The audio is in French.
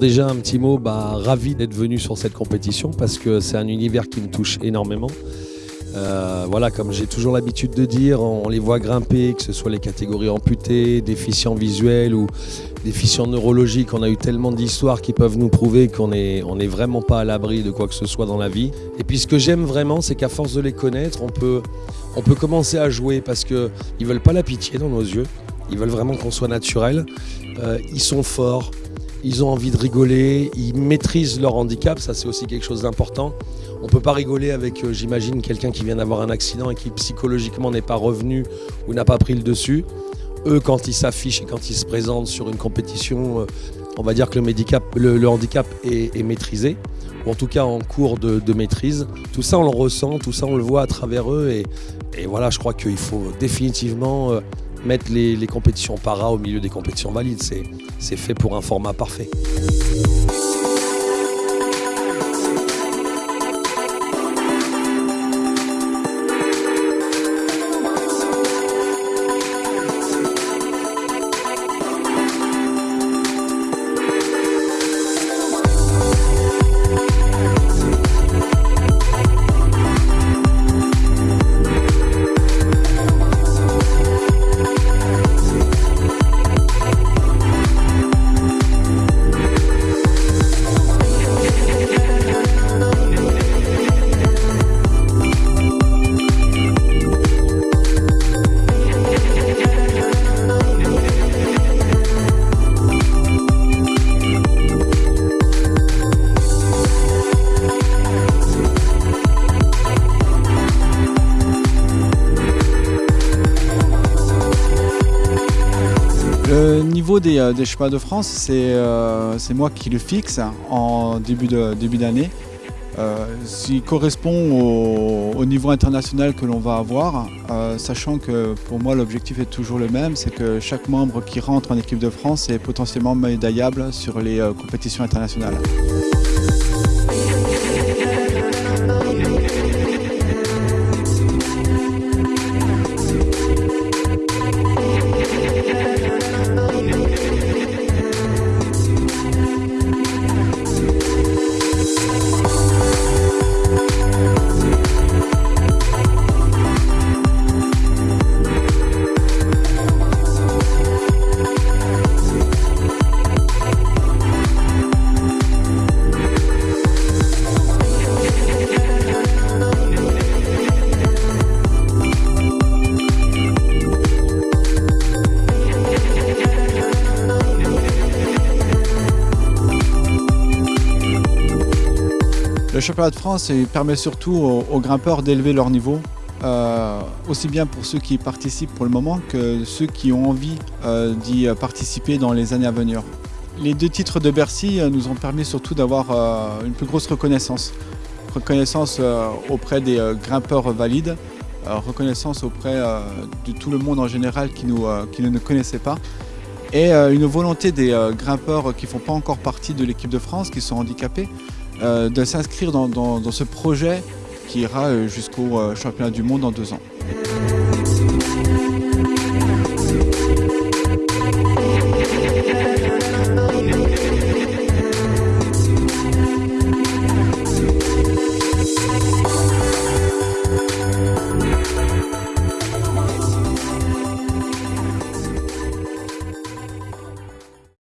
déjà un petit mot, bah, ravi d'être venu sur cette compétition parce que c'est un univers qui me touche énormément. Euh, voilà, comme j'ai toujours l'habitude de dire, on les voit grimper, que ce soit les catégories amputées, déficients visuels ou déficients neurologiques. On a eu tellement d'histoires qui peuvent nous prouver qu'on n'est est vraiment pas à l'abri de quoi que ce soit dans la vie. Et puis ce que j'aime vraiment, c'est qu'à force de les connaître, on peut, on peut commencer à jouer parce qu'ils ne veulent pas la pitié dans nos yeux. Ils veulent vraiment qu'on soit naturel. Euh, ils sont forts, ils ont envie de rigoler, ils maîtrisent leur handicap, ça c'est aussi quelque chose d'important. On ne peut pas rigoler avec, euh, j'imagine, quelqu'un qui vient d'avoir un accident et qui psychologiquement n'est pas revenu ou n'a pas pris le dessus. Eux, quand ils s'affichent et quand ils se présentent sur une compétition, euh, on va dire que le, handicap est, maîtrisé, ou en tout cas en cours de, maîtrise. Tout ça, on le ressent, tout ça, on le voit à travers eux. Et, voilà, je crois qu'il faut définitivement euh, mettre les, compétitions para au milieu des compétitions valides. C'est fait pour un format parfait. Le niveau des, euh, des chemins de France, euh, c'est moi qui le fixe en début d'année. Début euh, correspond au, niveau international que l'on va avoir, sachant que pour moi l'objectif est toujours le même, c'est que chaque membre qui rentre en équipe de France est potentiellement médaillable sur les compétitions internationales. Le championnat de France permet surtout aux, grimpeurs d'élever leur niveau, euh, aussi bien pour ceux qui participent pour le moment que ceux qui ont envie euh, d'y participer dans les années à venir. Les deux titres de Bercy euh, nous ont permis surtout d'avoir une plus grosse reconnaissance. Reconnaissance auprès des grimpeurs valides, reconnaissance auprès de tout le monde en général qui, qui ne nous connaissait pas et une volonté des grimpeurs qui ne font pas encore partie de l'équipe de France, qui sont handicapés, de s'inscrire dans, ce projet qui ira euh, jusqu'au euh, championnat du monde en deux ans.